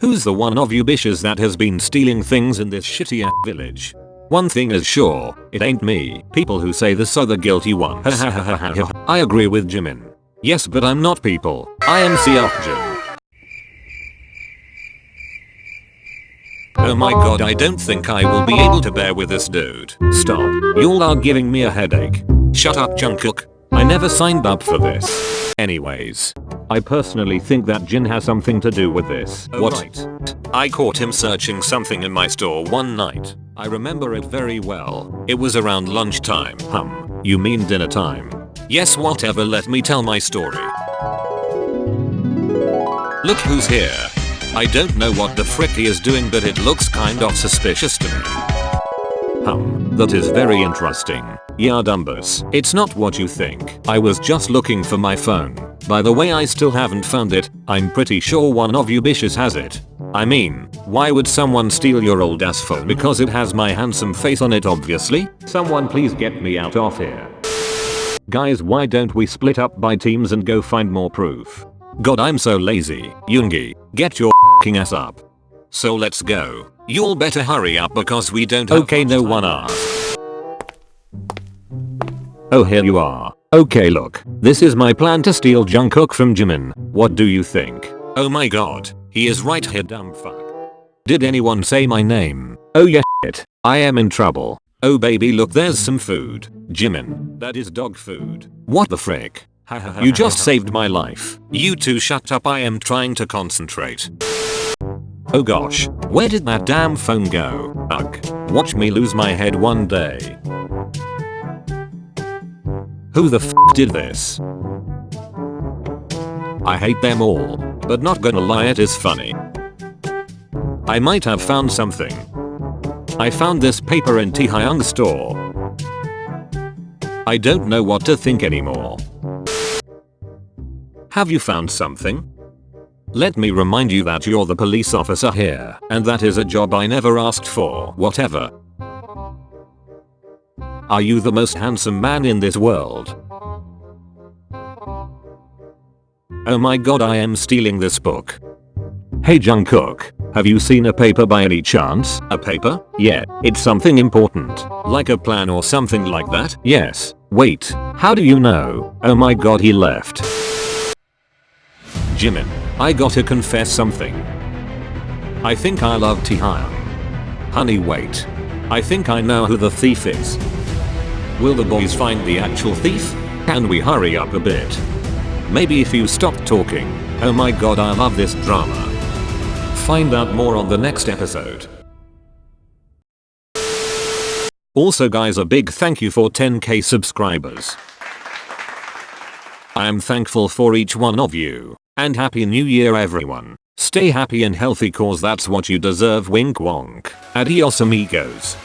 Who's the one of you bitches that has been stealing things in this shitty ass village? One thing is sure, it ain't me. People who say this are the guilty ones. I agree with Jimin. Yes but I'm not people. I am Seokjin. Oh my god I don't think I will be able to bear with this dude. Stop. Y'all are giving me a headache. Shut up Jungkook. I never signed up for this. Anyways. I personally think that Jin has something to do with this. Oh, what? right. I caught him searching something in my store one night. I remember it very well. It was around lunchtime. Hum. You mean dinner time? Yes whatever let me tell my story. Look who's here. I don't know what the frick he is doing but it looks kind of suspicious to me. Hum. That is very interesting. Yeah Dumbus. It's not what you think. I was just looking for my phone. By the way I still haven't found it. I'm pretty sure one of you bitches has it. I mean, why would someone steal your old ass phone because it has my handsome face on it obviously? Someone please get me out of here. Guys why don't we split up by teams and go find more proof? God I'm so lazy. Yoongi, get your fing ass up. So let's go. You'll better hurry up because we don't have Okay no one asked. Oh here you are. Okay look, this is my plan to steal Jungkook from Jimin. What do you think? Oh my god. He is right here dumb fuck. Did anyone say my name? Oh yeah shit. I am in trouble. Oh baby look there's some food. Jimin. That is dog food. What the frick? You just saved my life. You two shut up I am trying to concentrate. Oh gosh. Where did that damn phone go? Ugh. Watch me lose my head one day. Who the f did this? I hate them all, but not gonna lie it is funny. I might have found something. I found this paper in Taehyung store. I don't know what to think anymore. Have you found something? Let me remind you that you're the police officer here, and that is a job I never asked for, whatever. Are you the most handsome man in this world? Oh my god I am stealing this book. Hey Jungkook, have you seen a paper by any chance? A paper? Yeah, it's something important. Like a plan or something like that? Yes. Wait, how do you know? Oh my god he left. Jimin, I gotta confess something. I think I love Taehyung. Honey wait. I think I know who the thief is. Will the boys find the actual thief? Can we hurry up a bit? Maybe if you stop talking. Oh my god I love this drama. Find out more on the next episode. Also guys a big thank you for 10k subscribers. I am thankful for each one of you. And happy new year everyone. Stay happy and healthy cause that's what you deserve wink wonk. Adios amigos.